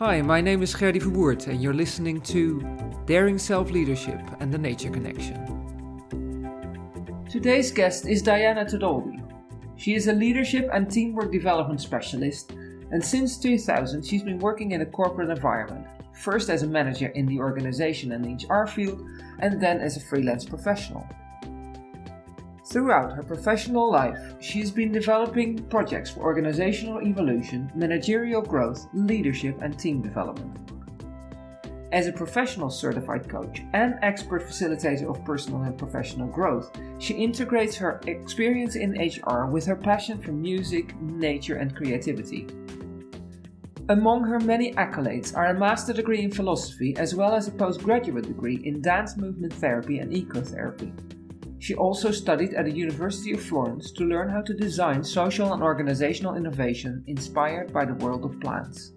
Hi, my name is Gerdy Verwoerd, and you're listening to Daring Self Leadership and the Nature Connection. Today's guest is Diana Tedoldi. She is a leadership and teamwork development specialist, and since 2000, she's been working in a corporate environment, first as a manager in the organization and HR field, and then as a freelance professional. Throughout her professional life, she has been developing projects for organizational evolution, managerial growth, leadership, and team development. As a professional certified coach and expert facilitator of personal and professional growth, she integrates her experience in HR with her passion for music, nature, and creativity. Among her many accolades are a master degree in philosophy as well as a postgraduate degree in dance movement therapy and ecotherapy. She also studied at the University of Florence to learn how to design social and organizational innovation inspired by the world of plants.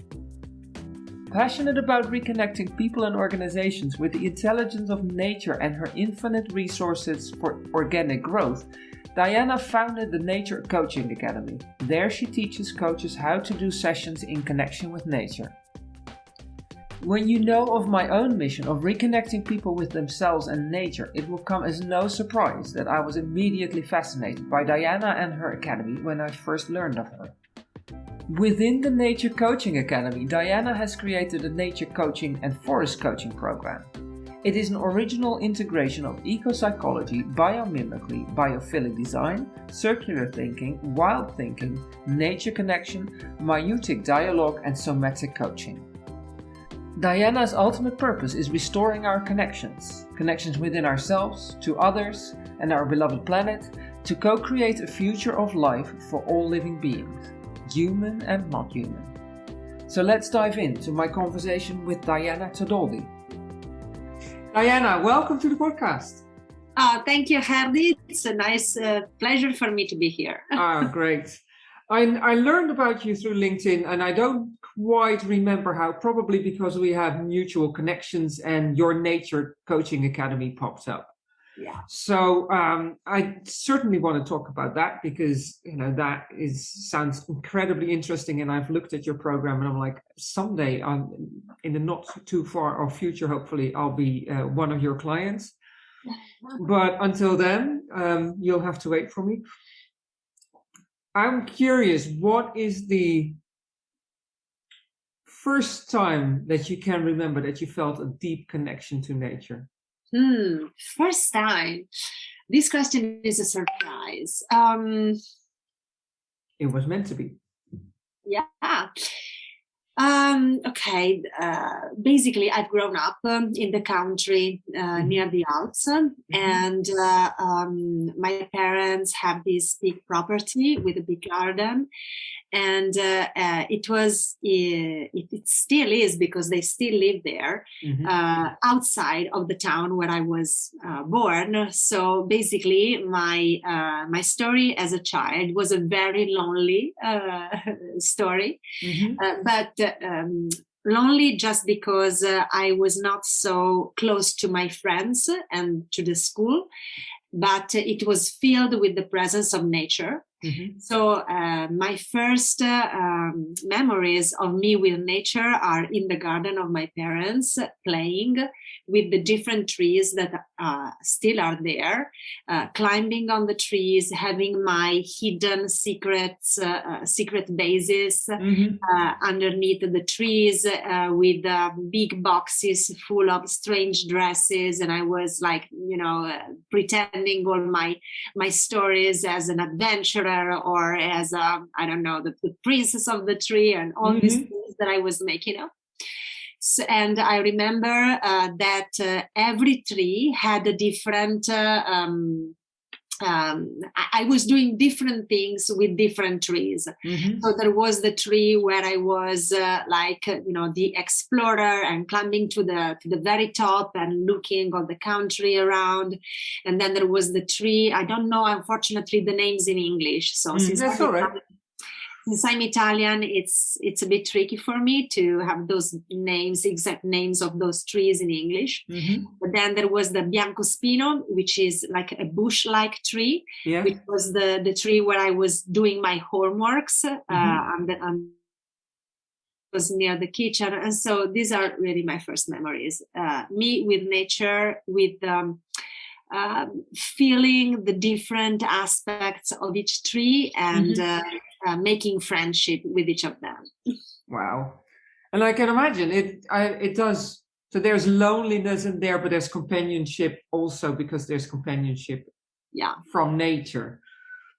Passionate about reconnecting people and organizations with the intelligence of nature and her infinite resources for organic growth, Diana founded the Nature Coaching Academy. There she teaches coaches how to do sessions in connection with nature. When you know of my own mission of reconnecting people with themselves and nature, it will come as no surprise that I was immediately fascinated by Diana and her academy when I first learned of her. Within the Nature Coaching Academy, Diana has created a nature coaching and forest coaching program. It is an original integration of eco-psychology, biomimicry, biophilic design, circular thinking, wild thinking, nature connection, maieutic dialogue, and somatic coaching. Diana's ultimate purpose is restoring our connections connections within ourselves, to others, and our beloved planet to co create a future of life for all living beings, human and not human. So let's dive into my conversation with Diana Tedoldi. Diana, welcome to the podcast. Uh, thank you, Gerdy. It's a nice uh, pleasure for me to be here. ah, great. I, I learned about you through LinkedIn, and I don't quite remember how, probably because we have mutual connections and your Nature Coaching Academy popped up. Yeah. So um, I certainly want to talk about that because you know that is sounds incredibly interesting, and I've looked at your program and I'm like, someday, I'm in the not too far or future, hopefully, I'll be uh, one of your clients. But until then, um, you'll have to wait for me. I'm curious, what is the first time that you can remember that you felt a deep connection to nature? Hmm, first time. This question is a surprise. Um, it was meant to be. Yeah. Um, okay. Uh, basically, I've grown up um, in the country uh, mm-hmm. near the Alps, mm-hmm. and uh, um, my parents have this big property with a big garden, and uh, uh, it was uh, it, it, still is because they still live there mm-hmm. Uh, outside of the town where I was uh, born. So basically, my uh, my story as a child was a very lonely story, mm-hmm. but. Um, lonely just because I was not so close to my friends and to the school, but it was filled with the presence of nature. Mm-hmm. So uh, my first uh, um, memories of me with nature are in the garden of my parents playing with the different trees that uh, still are there, uh, climbing on the trees, having my hidden secrets, uh, uh, secret bases mm-hmm. underneath the trees with big boxes full of strange dresses, and I was like, you know, pretending all my my stories as an adventurer or as a I don't know the, the princess of the tree and all mm-hmm. these things that I was making up. So, and I remember uh, that uh, every tree had a different uh, um, um, I, I, was doing different things with different trees. Mm-hmm. So there was the tree where I was uh, like uh, you know the explorer and climbing to the to the very top and looking on the country around. And then there was the tree. I don't know, unfortunately, the names in English. So mm, that's all right since I'm Italian, it's it's a bit tricky for me to have those names, exact names of those trees in English. Mm-hmm. But then there was the biancospino, which is like a bush-like tree, yeah. which was the the tree where I was doing my homeworks uh, mm-hmm. uh, on the on was near the kitchen. And so these are really my first memories. Uh, me with nature, with um, uh, feeling the different aspects of each tree and mm-hmm. uh, making friendship with each of them. Wow. And I can imagine it, I, it does. So there's loneliness in there, but there's companionship also because there's companionship yeah. from nature.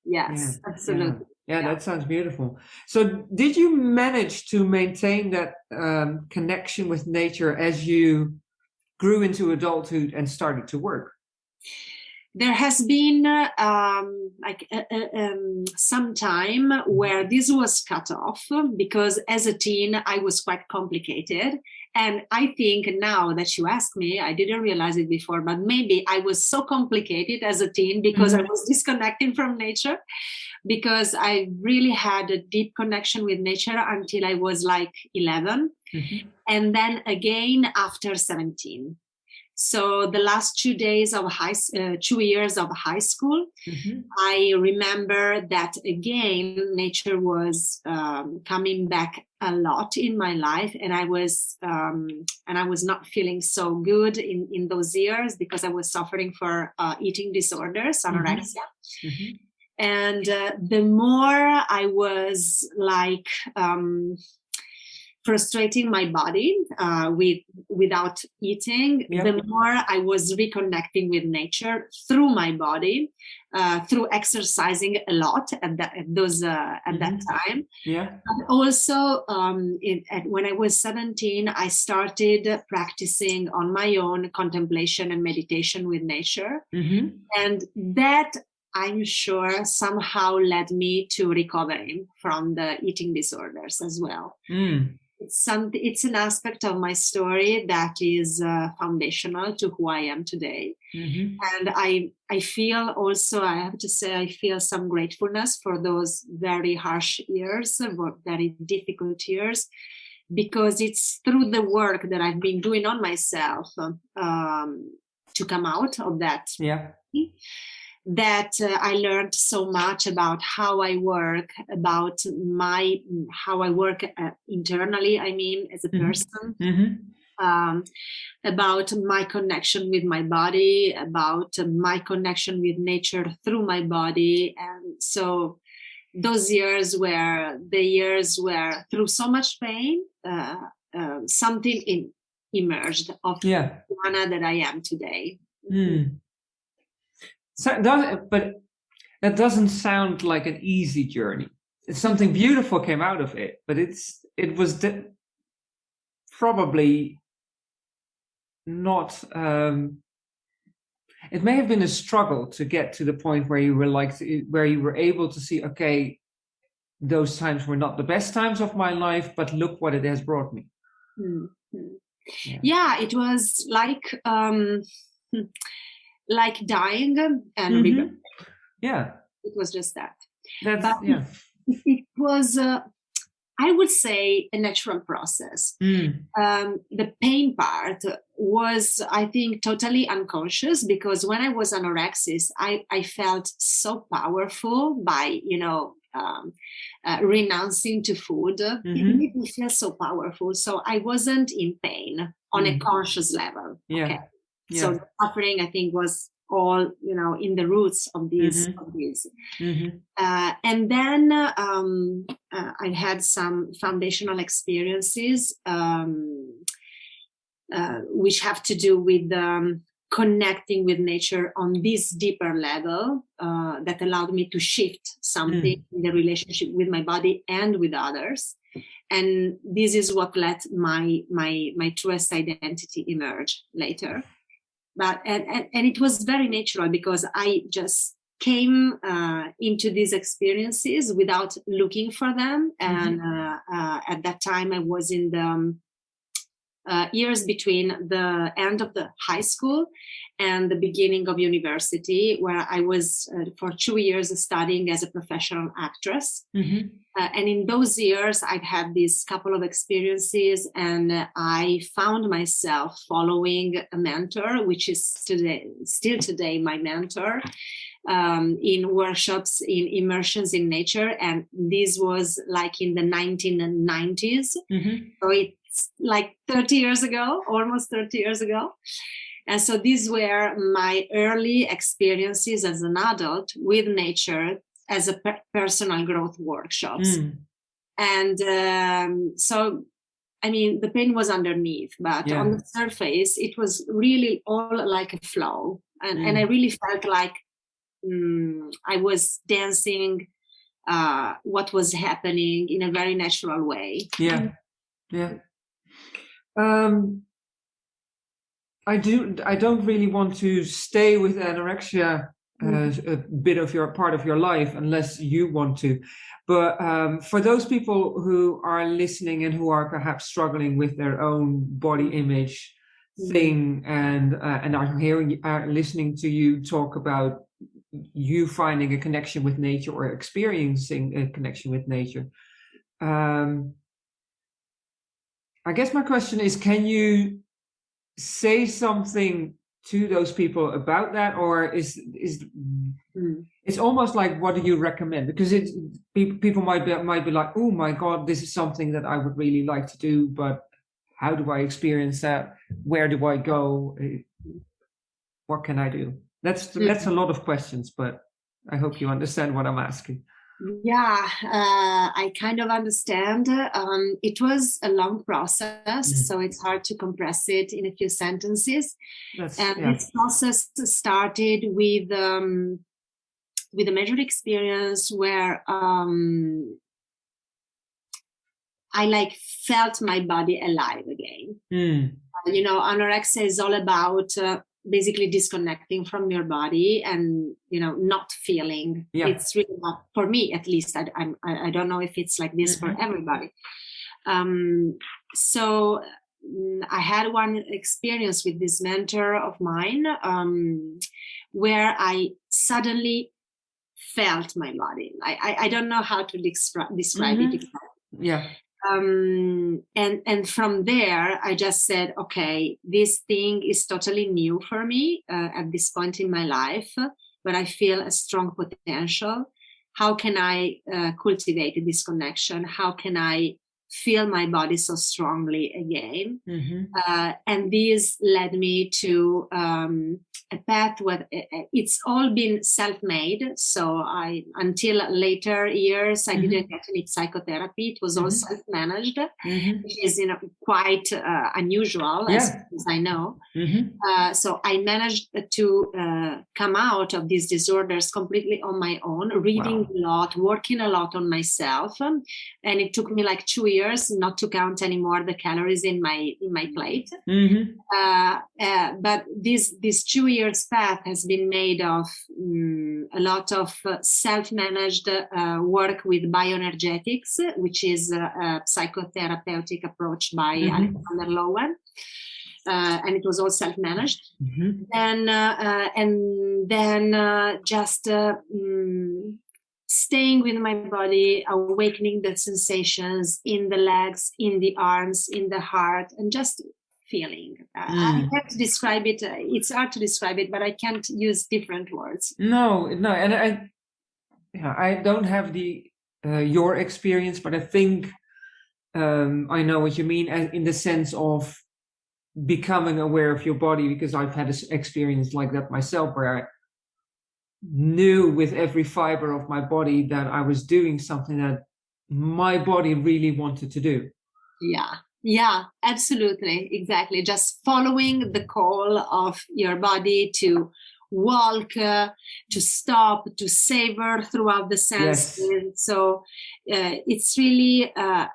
Yes, yeah. absolutely. Yeah. yeah. that sounds beautiful. So, did you manage to maintain that um, connection with nature as you grew into adulthood and started to work? There has been um, like uh, uh, um, some time where this was cut off because as a teen I was quite complicated. And I think now that you ask me, I didn't realize it before, but maybe I was so complicated as a teen because mm-hmm. I was disconnecting from nature, because I really had a deep connection with nature until I was like 11. Mm-hmm. And then again after 17 so the last two days of high, uh, two years of high school, mm-hmm. I remember that again, nature was um, coming back a lot in my life, and I was um, and I was not feeling so good in in those years because I was suffering for uh, eating disorders, anorexia. Mm-hmm. And uh, the more I was like um, frustrating my body uh, with without eating yeah. the more i was reconnecting with nature through my body uh, through exercising a lot at, that at those uh, at mm-hmm. that time yeah but also um, it, at, when i was 17 i started practicing on my own contemplation and meditation with nature mm-hmm. and that I'm sure somehow led me to recovering from the eating disorders as well. Mm it's something it's an aspect of my story that is uh, foundational to who i am today. Mm-hmm. and i i feel also i have to say i feel some gratefulness for those very harsh years very difficult years because it's through the work that i've been doing on myself um, to come out of that. Yeah that uh, I learned so much about how I work, about my how I work uh, internally. I mean, as a mm-hmm. person. Mm-hmm. Um, about my connection with my body, about my connection with nature through my body, and so those years were the years where through so much pain, uh, uh something in, emerged of yeah. Anna that I am today. Mm. So does, but that doesn't sound like an easy journey. It's something beautiful came out of it, but it's it was probably not. Um, it may have been a struggle to get to the point where you were like where you were able to see, okay, those times were not the best times of my life, but look what it has brought me. Mm-hmm. Yeah. yeah. it was like. Um, like dying and mm-hmm. Yeah. It was just that. That's, but yeah. It was, uh, I would say, a natural process. Mm. Um, the pain part was, I think, totally unconscious because when I was anorexic, I, I felt so powerful by, you know, um, uh, renouncing to food. Mm-hmm. It made me feel so powerful. So I wasn't in pain on mm. a conscious level. Yeah. Okay yeah. so suffering i think was all you know in the roots of these mm-hmm. of these mm-hmm. uh, and then um, uh, i had some foundational experiences um, uh, which have to do with um, connecting with nature on this deeper level uh, that allowed me to shift something mm. in the relationship with my body and with others and this is what let my my my truest identity emerge later but and, and, and it was very natural because i just came uh, into these experiences without looking for them mm-hmm. and mm-hmm. uh, uh, at that time i was in the um, uh, years between the end of the high school and the beginning of university, where I was uh, for two years studying as a professional actress. Mm-hmm. Uh, and in those years, I've had these couple of experiences, and I found myself following a mentor, which is today, still today my mentor, um, in workshops, in immersions in nature. And this was like in the 1990s. Mm-hmm. So it's like 30 years ago, almost 30 years ago. And so these were my early experiences as an adult with nature as a per- personal growth workshops. Mm. And um, so, I mean, the pain was underneath, but yeah. on the surface, it was really all like a flow. And, mm. and I really felt like um, I was dancing uh, what was happening in a very natural way. Yeah. Yeah. Um, I do. I don't really want to stay with anorexia uh, mm. a bit of your part of your life unless you want to. But um, for those people who are listening and who are perhaps struggling with their own body image mm. thing and uh, and are hearing are listening to you talk about you finding a connection with nature or experiencing a connection with nature. Um, I guess my question is, can you say something to those people about that? Or is is mm. it's almost like what do you recommend? Because it people might be might be like oh my god this is something that i would really like to do but how do i experience that? Where do i go? Eh, what can i do? That's mm. that's a lot of questions but i hope you understand what i'm asking yeah, uh, I kind of understand. Um, it was a long process, mm. so it's hard to compress it in a few sentences. That's, and yeah. this process started with um, with a major experience where um, I like felt my body alive again. Mm. you know, anorexia is all about uh, basically disconnecting from your body and you know not feeling yeah. it's really not for me at least i I'm, i don't know if it's like this mm-hmm. for everybody um so mm, i had one experience with this mentor of mine um where i suddenly felt my body i i, I don't know how to descri- describe mm-hmm. it yeah um, and and from there i just said okay this thing is totally new for me uh, at this point in my life but i feel a strong potential. How can i uh, cultivate this connection? How can i feel my body so strongly again. Mm-hmm. Uh, and this led me to um, a path where it's all been self-made. So I, until later years, I mm-hmm. didn't get any psychotherapy. It was all mm-hmm. self-managed, mm-hmm. which is you know quite uh, unusual, yeah. as, as, I know. Mm-hmm. Uh, so I managed to uh, come out of these disorders completely on my own, reading wow. a lot, working a lot on myself, and it took me like two years years not to count anymore the calories in my in my plate. Mm-hmm. Uh, uh, but this this two years path has been made of um, a lot of uh, self-managed uh, work with bioenergetics, which is a, a psychotherapeutic approach by mm-hmm. Alexander Lowen. Uh, and it was all self-managed. Mm-hmm. And uh, and then just mm, staying with my body, awakening the sensations in the legs, in the arms, in the heart, and just feeling. Uh, mm. I can't describe it. Uh, it's hard to describe it, but I can't use different words. No, no, and I, yeah, I don't have the uh, your experience, but I think um, I know what you mean in the sense of becoming aware of your body because I've had an experience like that myself where I knew with every fiber of my body that I was doing something that my body really wanted to do. Yeah. Yeah, absolutely. Exactly. Just following the call of your body to walk, uh, to stop, to savor throughout the senses. Yes. So uh, it's really uh,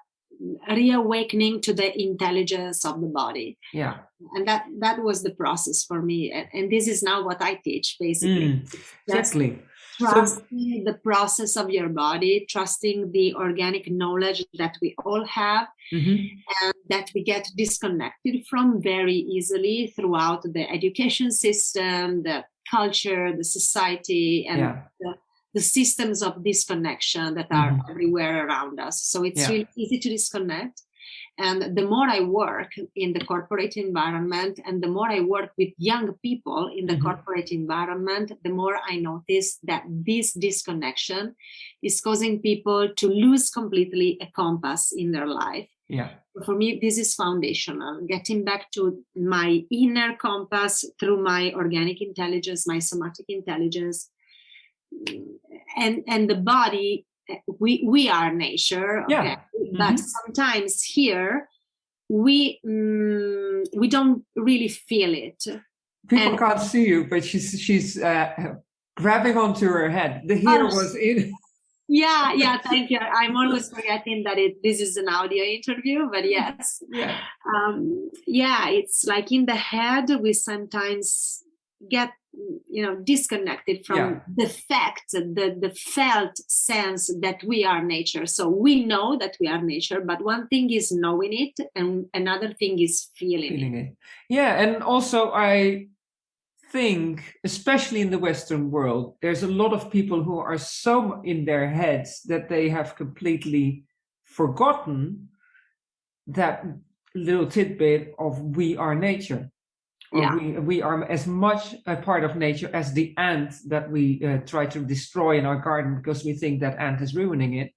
reawakening to the intelligence of the body. Yeah. And that that was the process for me. And, and this is now what i teach basically. Mm, exactly. Trusting so, the process of your body, trusting the organic knowledge that we all have, mm-hmm. and that we get disconnected from very easily throughout the education system, the culture, the society, and yeah. the, the, systems of disconnection that are mm-hmm. everywhere around us. So it's yeah. really easy to disconnect. And the more I work in the corporate environment and the more I work with young people in the mm-hmm. corporate environment, the more I notice that this disconnection is causing people to lose completely a compass in their life. Yeah. For me, this is foundational. Getting back to my inner compass through my organic intelligence, my somatic intelligence, and and the body we we are nature okay? yeah. but mm-hmm. sometimes here we mm, we don't really feel it people and, can't see you but she's she's uh, grabbing onto her head the hair oh, was in yeah yeah thank you i'm always forgetting that it this is an audio interview but yes yeah um yeah it's like in the head we sometimes get you know disconnected from yeah. the fact the the felt sense that we are nature so we know that we are nature but one thing is knowing it and another thing is feeling, feeling it. it yeah and also i think especially in the western world there's a lot of people who are so in their heads that they have completely forgotten that little tidbit of we are nature yeah. we, we are as much a part of nature as the ant that we uh, try to destroy in our garden because we think that ant is ruining it.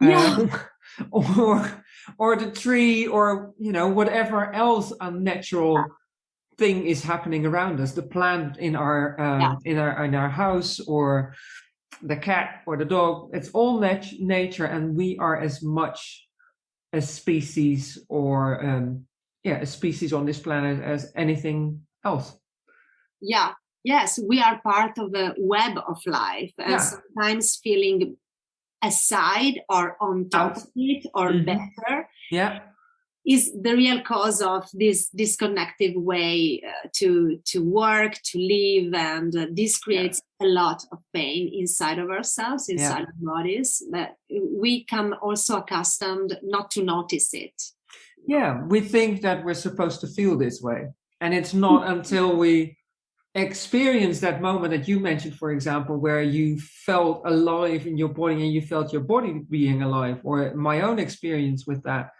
Yeah. Um, or, or the tree or, you know, whatever else unnatural yeah. thing is happening around us, the plant in our, um, yeah. in our, in our house or the cat or the dog, it's all nat nature and we are as much a species or um, yeah a species on this planet as anything else yeah yes we are part of a web of life and yeah. sometimes feeling aside or on top Out. of it or mm-hmm. better yeah is the real cause of this disconnected way uh, to to work to live and uh, this creates yeah. a lot of pain inside of ourselves inside yeah. our bodies but we come also accustomed not to notice it yeah, we think that we're supposed to feel this way. And it's not hmm. until we experience that moment that you mentioned, for example, where you felt alive in your body and you felt your body being alive, or my own experience with that.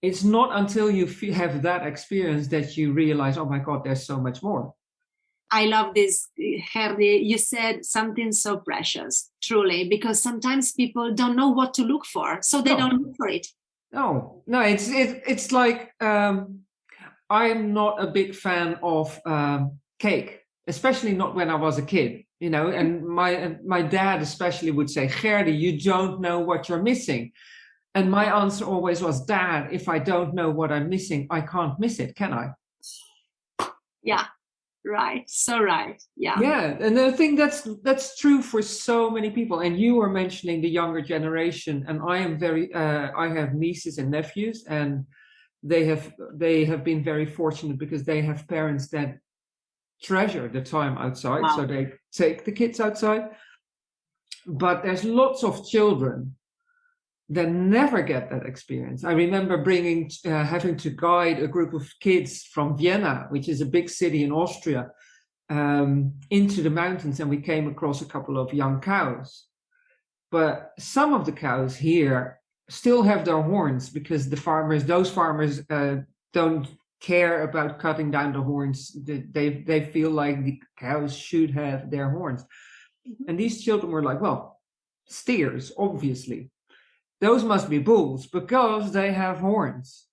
It's not until you have that experience that you realize, oh my God, there's so much more. I love this, Gerdy. You said something so precious, truly, because sometimes people don't know what to look for, so they no. don't look for it. No, no, it's it, it's like um, I'm not a big fan of um, cake, especially not when I was a kid. You know, and my my dad especially would say, "Gerdy, you don't know what you're missing." And my answer always was, "Dad, if I don't know what I'm missing, I can't miss it, can I?" Yeah, right. So right. Yeah. Yeah. And i think that's that's true for so many people. And you were mentioning the younger generation and i am very uh, i have nieces and nephews and they have they have been very fortunate because they have parents that treasure the time outside. Wow. so they take the kids outside. But there's lots of children that never get that experience. I remember bringing, uh, having to guide a group of kids from Vienna, which is a big city in Austria, um, into the mountains, and we came across a couple of young cows. But some of the cows here still have their horns because the farmers, those farmers, uh, don't care about cutting down the horns. They they feel like the cows should have their horns, mm-hmm. and these children were like, well, steers, obviously those must be bulls because they have horns.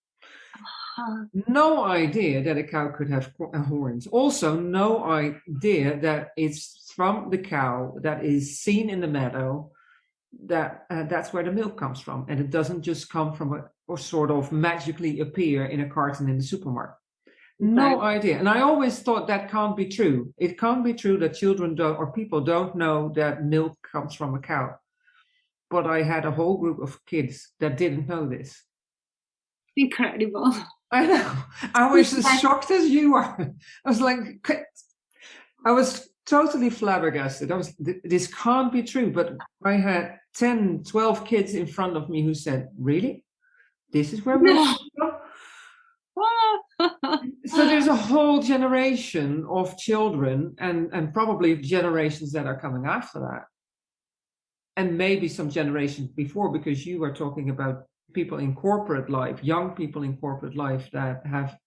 Uh-huh. No idea that a cow could have uh, horns. Also, no idea that it's from the cow that is seen in the meadow that uh, that's where the milk comes from, and it doesn't just come from a or sort of magically appear in a carton in the supermarket. No idea. And I always thought that can't be true. It can't be true that children don't or people don't know that milk comes from a cow but I had a whole group of kids that didn't know this. Incredible. I know. I was as shocked as you are. I was like, I was totally flabbergasted. I was, this can't be true. But I had 10, 12 kids in front of me who said, really? This is where we no. so there's a whole generation of children and, and probably generations that are coming after that. And maybe some generations before, because you were talking about people in corporate life, young people in corporate life that have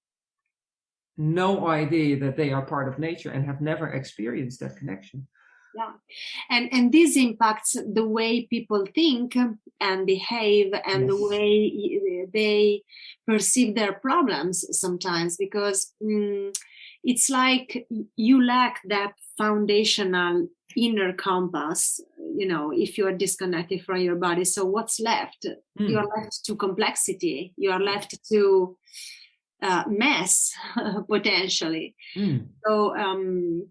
no idea that they are part of nature and have never experienced that connection yeah and and this impacts the way people think and behave and yes. the way they perceive their problems sometimes because mm, it's like you lack that foundational inner compass you know if you are disconnected from your body so what's left mm. you are left to complexity you are left to uh, mess potentially. Mm. So um,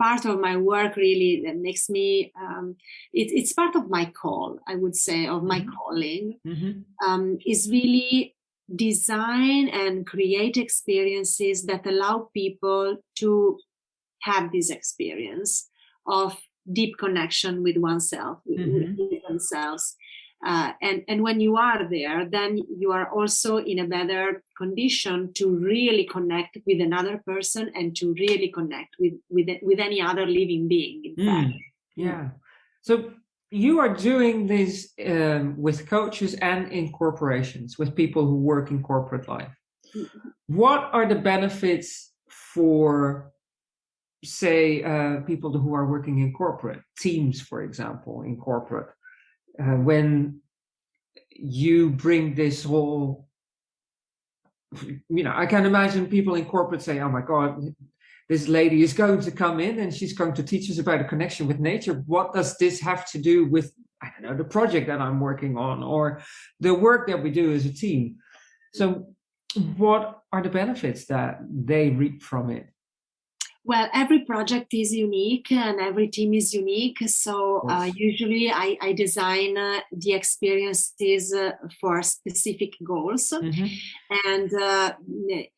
part of my work really that makes me um, it, it's part of my call i would say of my mm-hmm. calling mm-hmm. um, is really design and create experiences that allow people to have this experience of deep connection with oneself mm-hmm. with themselves uh, and, and when you are there, then you are also in a better condition to really connect with another person and to really connect with, with, with any other living being, in mm, fact. Yeah. So you are doing this um, with coaches and in corporations, with people who work in corporate life. What are the benefits for say uh, people who are working in corporate teams for example in corporate uh, when you bring this whole you know i can imagine people in corporate say oh my god this lady is going to come in and she's going to teach us about a connection with nature. What does this have to do with i don't know the project that i'm working on or the work that we do as a team? So what are the benefits that they reap from it well, every project is unique and every team is unique. So uh, usually I, I design uh, the experiences uh, for specific goals. Mm-hmm. And uh,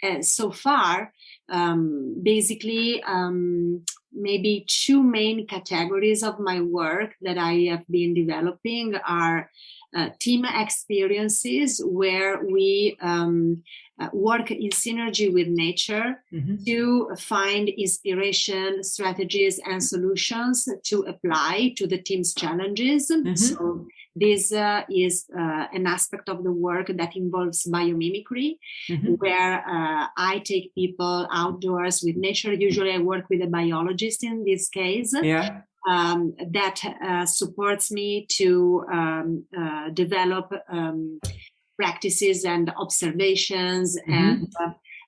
uh, so far, um, basically, um, maybe two main categories of my work that I have been developing are uh, team experiences where we um, uh, work in synergy with nature mm-hmm. to find inspiration, strategies, and solutions to apply to the team's challenges. Mm-hmm. So, this uh, is uh, an aspect of the work that involves biomimicry, mm-hmm. where uh, I take people outdoors with nature. Usually, I work with a biologist in this case. Yeah. Um, that uh, supports me to um, uh, develop um, practices and observations mm-hmm. and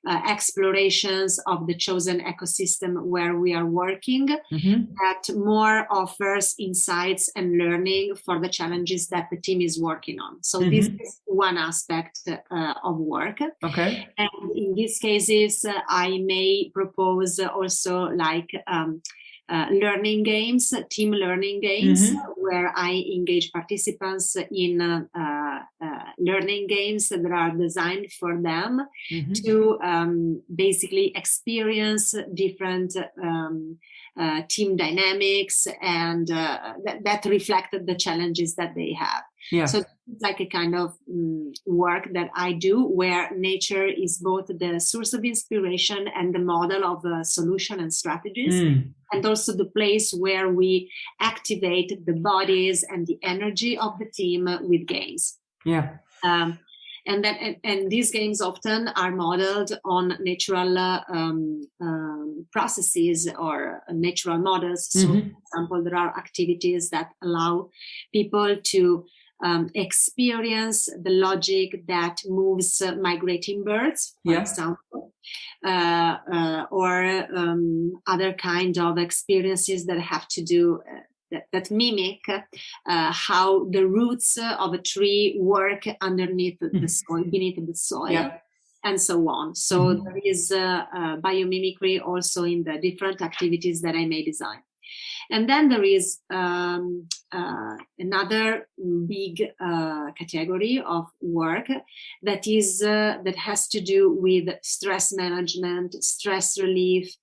uh, explorations of the chosen ecosystem where we are working mm-hmm. that more offers insights and learning for the challenges that the team is working on so mm-hmm. this is one aspect uh, of work okay and in these cases uh, i may propose also like um, uh, learning games, team learning games, mm-hmm. where I engage participants in uh, learning games that are designed for them mm-hmm. to um, basically experience different um, uh, team dynamics and uh, that, that reflected the challenges that they have. Yeah. So it's like a kind of um, work that I do where nature is both the source of inspiration and the model of uh, solution and strategies, mm. and also the place where we activate the bodies and the energy of the team with games. Yeah. Um, and then and, and, these games often are modeled on natural uh, um, um, processes or natural models. So, mm-hmm. for example, there are activities that allow people to um, experience the logic that moves uh, migrating birds, for yeah. example, uh, uh, or um, other kind of experiences that have to do uh, that, that, mimic uh, how the roots of a tree work underneath mm-hmm. the soil, beneath the soil. Yeah. And so on. So mm-hmm. there is uh, biomimicry also in the different activities that I may design. And then there is um, uh, another big uh, category of work that is uh, that has to do with stress management, stress relief,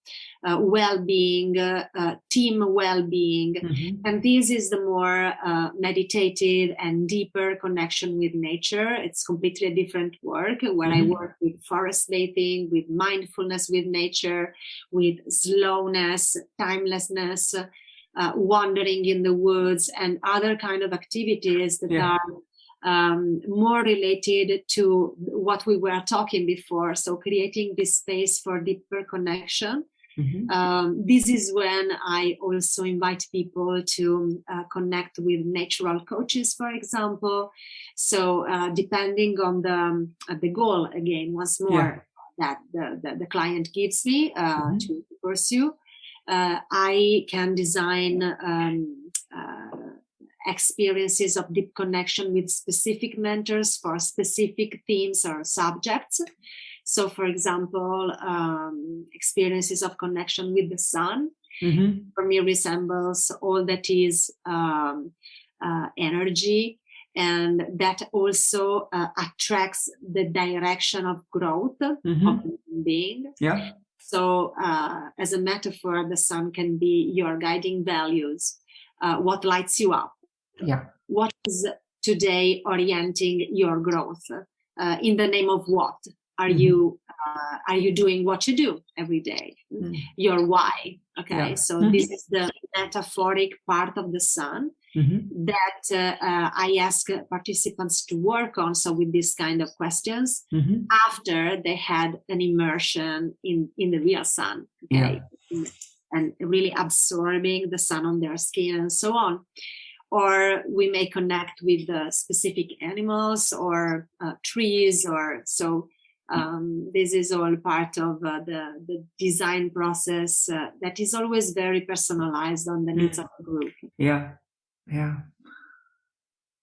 uh, well-being, uh, uh, team well-being, mm-hmm. and this is the more uh, meditative and deeper connection with nature. It's completely a different work where mm-hmm. I work with forest bathing, with mindfulness with nature, with slowness, timelessness, uh, wandering in the woods, and other kind of activities that yeah. are um, more related to what we were talking before. So creating this space for deeper connection Mm-hmm. Um, this is when I also invite people to uh, connect with natural coaches, for example. So uh, depending on the um, uh, the goal, again, once more yeah. that the, the, the, client gives me uh, mm-hmm. to pursue, uh, I can design um, uh, experiences of deep connection with specific mentors for specific themes or subjects. So, for example, um, experiences of connection with the sun mm-hmm. for me resembles all that is um, uh, energy and that also uh, attracts the direction of growth mm-hmm. of being. Yeah. So, uh, as a metaphor, the sun can be your guiding values, uh, what lights you up. Yeah. What is today orienting your growth? Uh, in the name of what? Are mm-hmm. you uh, are you doing what you do every day mm-hmm. your why okay yeah. so mm-hmm. this is the metaphoric part of the sun mm-hmm. that uh, uh, i ask participants to work on so with this kind of questions mm-hmm. after they had an immersion in in the real sun okay yeah. and really absorbing the sun on their skin and so on or we may connect with uh, specific animals or uh, trees or so um, this is all part of uh, the, the design process uh, that is always very personalized on the needs of the group. Yeah, yeah.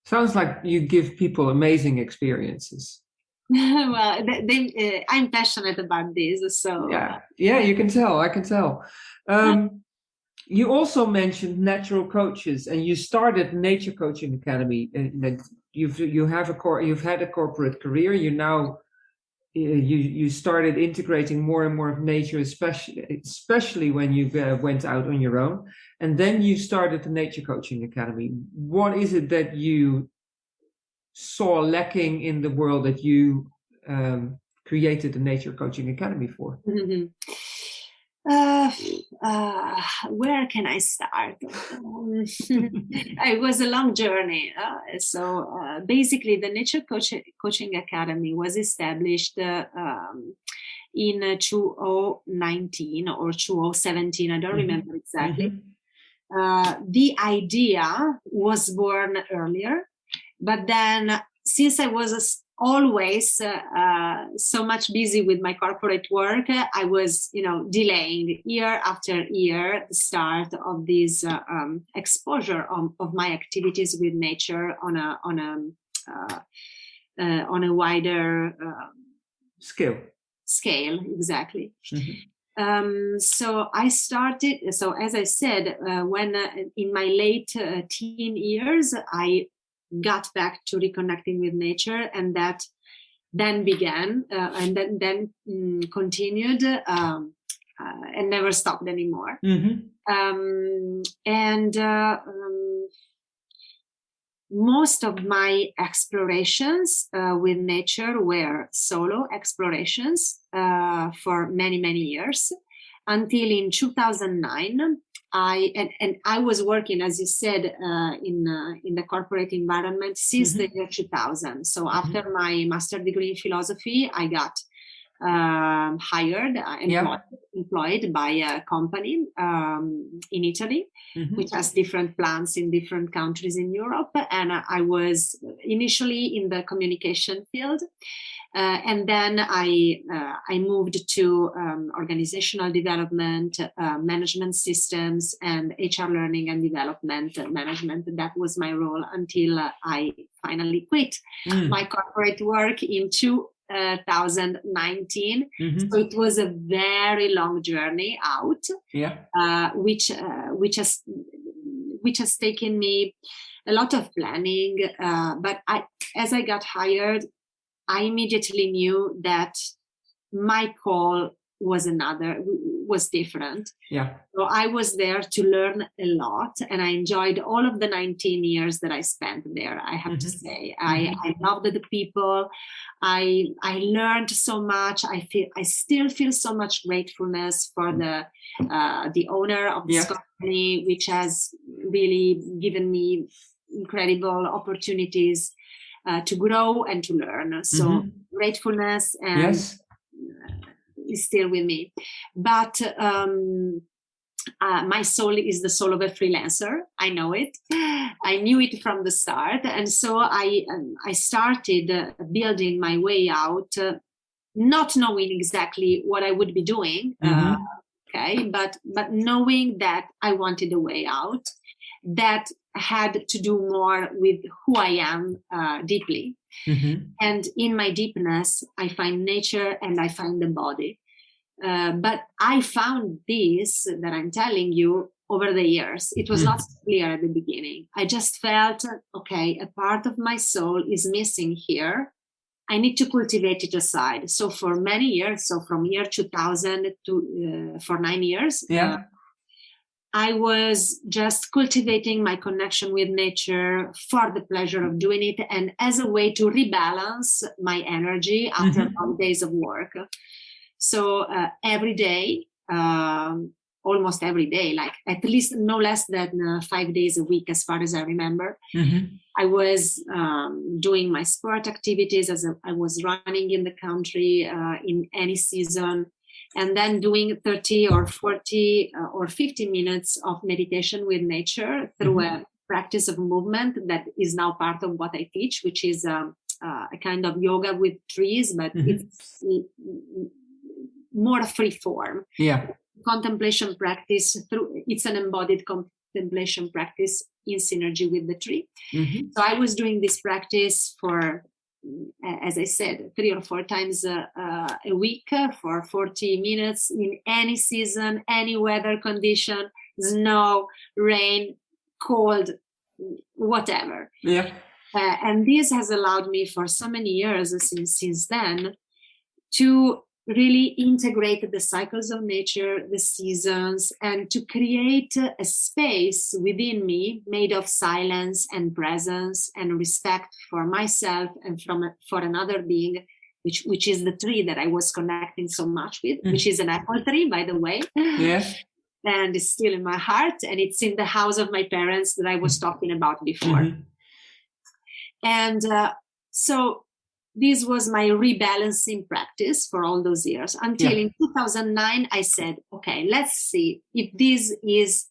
Sounds like you give people amazing experiences. well, they, they, uh, I'm passionate about this, so yeah, yeah, you can tell. I can tell. Um, you also mentioned natural coaches, and you started Nature Coaching Academy. Uh, you've you have a core, you've had a corporate career. You now you you started integrating more and more of nature, especially especially when you uh, went out on your own, and then you started the Nature Coaching Academy. What is it that you saw lacking in the world that you um, created the Nature Coaching Academy for? Mm-hmm. Uh, uh, where can I start? Um, it was a long journey. Uh, so uh, basically, the Nature Coach- Coaching Academy was established uh, um, in 2019 or 2017. I don't mm-hmm. remember exactly. Mm-hmm. Uh, the idea was born earlier, but then since I was a always uh, uh, so much busy with my corporate work i was you know delaying year after year the start of this uh, um, exposure of, of, my activities with nature on a on a uh, uh, on a wider um, scale scale exactly mm-hmm. Um, so I started. So as I said, uh, when uh, in my late uh, teen years, I got back to reconnecting with nature and that then began uh, and then then mm, continued um, uh, and never stopped anymore mm-hmm. um, and uh, um, most of my explorations uh, with nature were solo explorations uh, for many many years until in 2009 I and, and I was working, as you said, uh, in uh, in the corporate environment since mm-hmm. the year 2000. So mm-hmm. after my master degree in philosophy, I got um, hired, uh, employed, yeah. employed, by a company um, in Italy, mm-hmm. which has different plants in different countries in Europe. And I was initially in the communication field. Uh, and then I uh, I moved to um, organizational development, uh, management systems, and HR learning and development management. That was my role until I finally quit mm. my corporate work in 2019. Mm-hmm. So it was a very long journey out, yeah. uh, which uh, which has which has taken me a lot of planning. Uh, but I, as I got hired, I immediately knew that my call was another was different. Yeah. So I was there to learn a lot, and I enjoyed all of the 19 years that I spent there. I have to Mhm. say, I, Mhm. I loved the people. I I learned so much. I feel I still feel so much gratefulness for the uh, the owner of this Yeah. company, which has really given me incredible opportunities uh, to grow and to learn. So Mhm. gratefulness and Yes. Is still with me. But um, uh, my soul is the soul of a freelancer. I know it. I knew it from the start, and so I um, I started uh, building my way out, uh, not knowing exactly what I would be doing. Uh, Mhm. okay, but but knowing that I wanted a way out, that had to do more with who I am uh, deeply. Mhm. And in my deepness, I find nature and I find the body. Uh, but I found this that I'm telling you over the years. It was Mm. not clear at the beginning. I just felt, okay, a part of my soul is missing here. I need to cultivate it aside. So for many years, so from year 2000 to uh, for nine years, Yeah. uh, I was just cultivating my connection with nature for the pleasure of doing it and as a way to rebalance my energy after Mhm. long days of work. So uh, every day, um, almost every day, like at least no less than uh, five days a week, as far as I remember, Mhm. I was um, doing my sport activities as a, I was running in the country uh, in any season, and then doing 30 or 40 uh, or 50 minutes of meditation with nature through a practice of movement that is now part of what I teach, which is um, uh, a kind of yoga with trees, but it's mm, mm, more free form Yeah. contemplation practice through it's an embodied contemplation practice in synergy with the tree Mhm. so i was doing this practice for as i said three or four times a, a week for 40 minutes in any season any weather condition snow rain cold whatever Yeah. uh, and this has allowed me for so many years since since then to really integrate the cycles of nature the seasons and to create a space within me made of silence and presence and respect for myself and from for another being which which is the tree that i was connecting so much with Mm. which is an apple tree by the way Yes. and it's still in my heart and it's in the house of my parents that i was talking about before Mhm. and uh, so this was my rebalancing practice for all those years until Yeah. in 2009 i said okay let's see if this is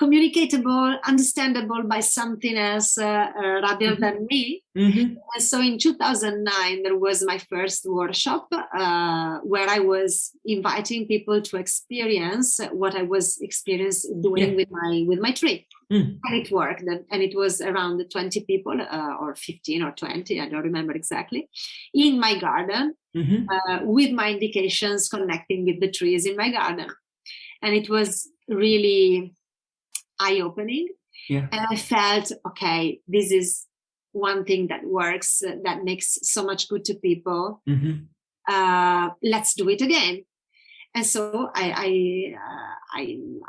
communicatable understandable by something else uh, uh, rather Mhm. than me Mhm. and so in 2009 there was my first workshop uh, where i was inviting people to experience what i was experience doing Yeah. with my with my tree Mm. and it worked and, and it was around 20 people uh, or 15 or 20 i don't remember exactly in my garden Mhm. uh, with my indications connecting with the trees in my garden and it was really eye-opening Yeah. and i felt okay this is one thing that works uh, that makes so much good to people Mhm. uh, let's do it again and so I I uh, I,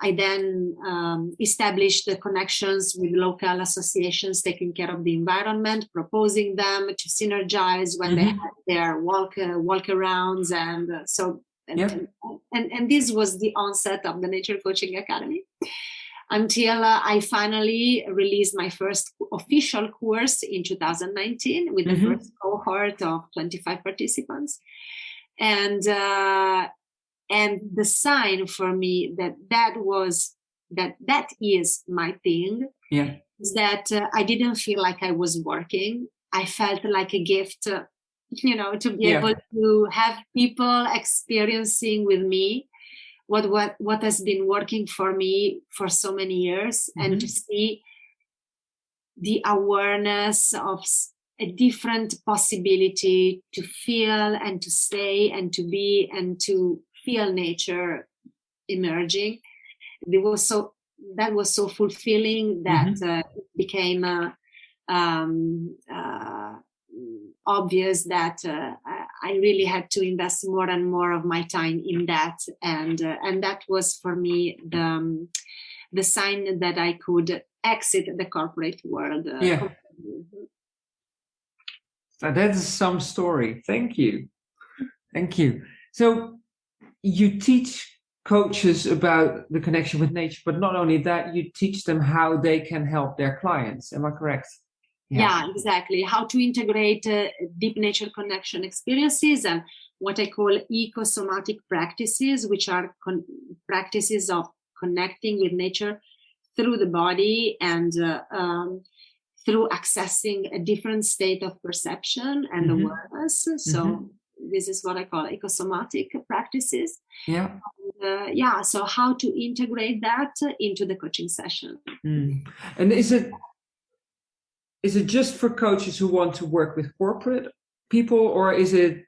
I then um, established the connections with local associations taking care of the environment, proposing them to synergize when they Mhm. had their walk uh, walk arounds, and uh, so and, Yeah. and, and and this was the onset of the Nature Coaching Academy. Until uh, I finally released my first official course in 2019 with the Mhm. first cohort of 25 participants, and uh, and the sign for me that that was that that is my thing Yeah. is that uh, i didn't feel like i was working i felt like a gift uh, you know to be Yeah. able to have people experiencing with me what what what has been working for me for so many years and to see the awareness of a different possibility to feel and to stay and to be and to feel nature emerging it was so that was so fulfilling that uh, it became uh, um, uh, obvious that uh, I- really had to invest more and more of my time in that, and uh, and that was for me the um, the sign that I could exit the corporate world. Uh, yeah. So that is some story. Thank you. Thank you. So you teach coaches about the connection with nature, but not only that, you teach them how they can help their clients. Am I correct? Yeah, yeah exactly. How to integrate uh, deep nature connection experiences and what I call ecosomatic practices, which are practices of connecting with nature through the body and uh, um, through accessing a different state of perception and mm-hmm. awareness. So mm-hmm. This is what I call ecosomatic practices. Yeah. And, uh, yeah. So how to integrate that into the coaching session? Mm. And is it is it just for coaches who want to work with corporate people, or is it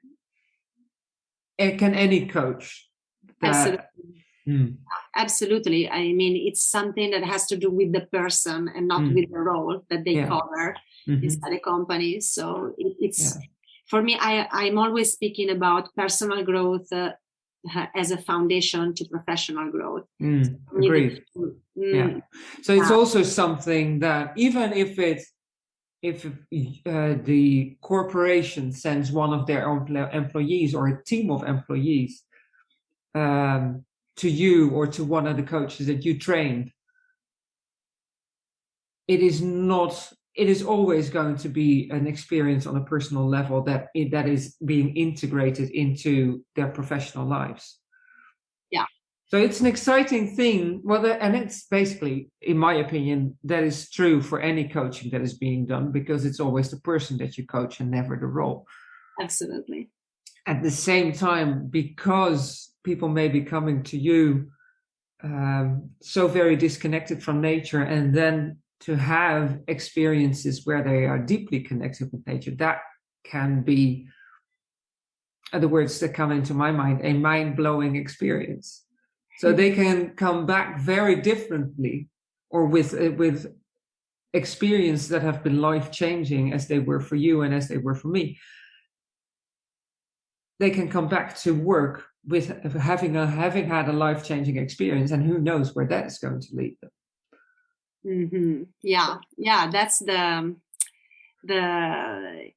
eh, can any coach? That, Absolutely. Mm. Absolutely. I mean, it's something that has to do with the person and not mm. with the role that they yeah. cover mm-hmm. inside a company. So it, it's yeah. For me. I I'm always speaking about personal growth uh, as a foundation to professional growth. Mm, agreed. Mm, yeah. So it's also something that even if it's if uh, the corporation sends one of their own employees or a team of employees um, to you or to one of the coaches that you trained, it is not. It is always going to be an experience on a personal level that that is being integrated into their professional lives. Yeah. So it's an exciting thing. Well, and it's basically, in my opinion, that is true for any coaching that is being done because it's always the person that you coach and never the role. Absolutely. At the same time, because people may be coming to you um, so very disconnected from nature and then to have experiences where they are deeply connected with nature that can be the words that come into my mind a mind-blowing experience. So they can come back very differently or with uh, with experience that have been life-changing as they were for you and as they were for me. They can come back to work with having a having had a life changing experience, and who knows where that is going to lead them. Mm-hmm. Yeah, yeah, that's the the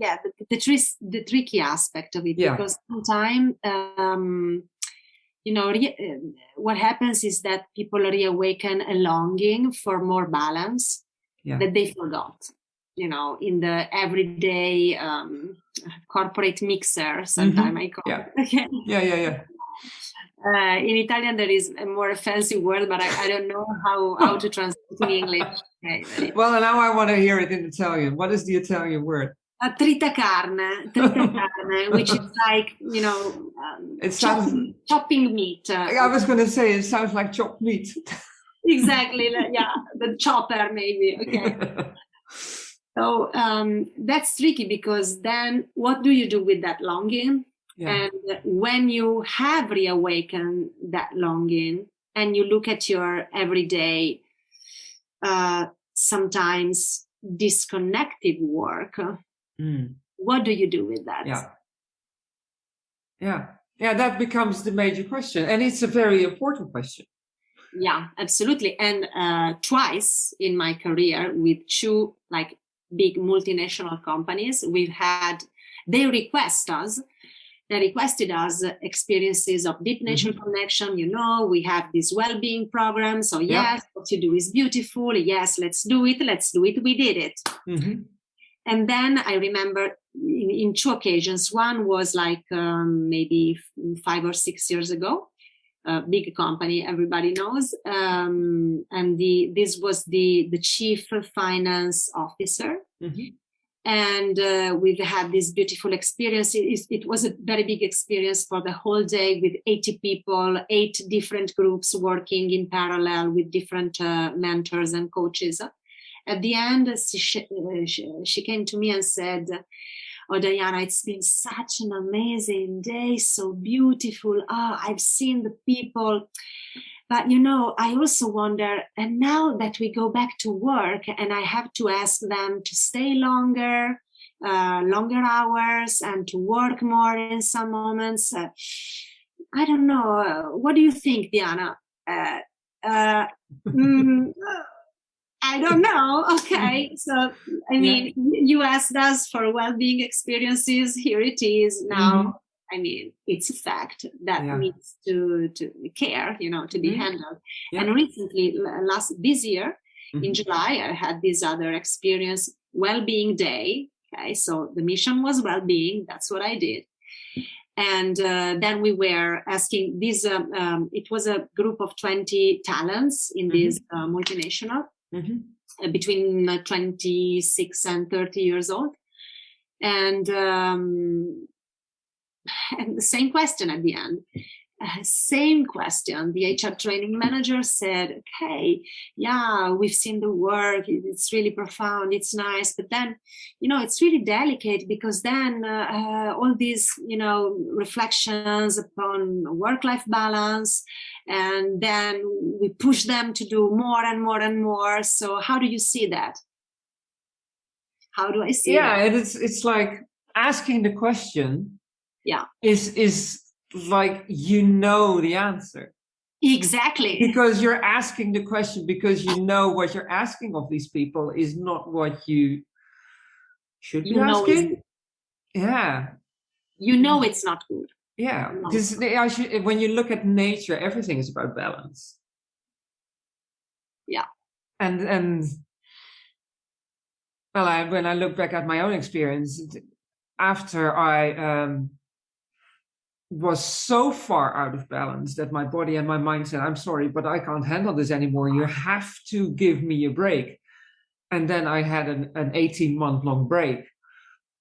yeah the the, the tricky aspect of it yeah. because sometimes um, you know re- what happens is that people reawaken a longing for more balance yeah. that they forgot you know in the everyday um, corporate mixer sometimes mm-hmm. i call yeah. it yeah yeah yeah uh, in Italian, there is a more fancy word, but I, I don't know how, how to translate in English. Okay. Well, now I want to hear it in Italian. What is the Italian word? Uh, trita carne, trita carne, which is like you know, um, it sounds chopping, chopping meat. Uh, I was going to say it sounds like chopped meat. exactly, yeah, the chopper maybe. Okay. So um, that's tricky because then what do you do with that longing? Yeah. And when you have reawakened that longing and you look at your everyday, uh, sometimes disconnected work, mm. what do you do with that? Yeah. Yeah. Yeah, that becomes the major question. And it's a very important question. Yeah, absolutely. And uh, twice in my career with two like big multinational companies. We've had, they request us, they requested us experiences of deep nature mm-hmm. connection. You know, we have this well-being program. So yes, yeah. what you do is beautiful. Yes, let's do it. Let's do it. We did it. Mm-hmm. And then I remember in, in, two occasions. One was like um, maybe five or six years ago a big company everybody knows um, and the this was the the chief finance officer mm-hmm. And uh, we've had this beautiful experience. It, was a very big experience for the whole day with 80 people eight different groups working in parallel with different uh, mentors and coaches. At the end she, uh, she, she came to me and said oh diana it's been such an amazing day so beautiful. Oh i've seen the people but you know i also wonder and now that we go back to work and i have to ask them to stay longer uh, longer hours and to work more in some moments. Uh, I don't know. Uh, what do you think, Diana? Uh, uh, mm, I don't know. Okay, so I mean, yeah. You asked us for well-being experiences. Here it is now. Mm-hmm. I mean, it's a fact that yeah. needs to to care, you know, to be mm-hmm. handled. Yeah. And recently, last this year mm-hmm. in July, I had this other experience, well-being day. Okay, so the mission was well-being. That's what I did and uh, then we were asking this um, um, it was a group of 20 talents in mm-hmm. this uh, multinational mm-hmm. uh, between uh, 26 and 30 years old and um, and the same question at the end uh, same question. The HR training manager said, okay, yeah, we've seen the work. It's really profound. It's nice. But then, you know, it's really delicate because then uh, uh all these, you know, reflections upon work life balance, and then we push them to do more and more and more. So, how do you see that? How do I see yeah, that? it's, it's like asking the question yeah is is like you know the answer. Exactly. Because you're asking the question because you know what you're asking of these people is not what you should be you asking. Yeah. You know it's not good. Yeah. Because I should, when you look at nature, everything is about balance. Yeah. And and well, I, when I look back at my own experience, after I um, was so far out of balance that my body and my mind said, I'm sorry, but I can't handle this anymore. You have to give me a break. And then I had an, an 18 month long break.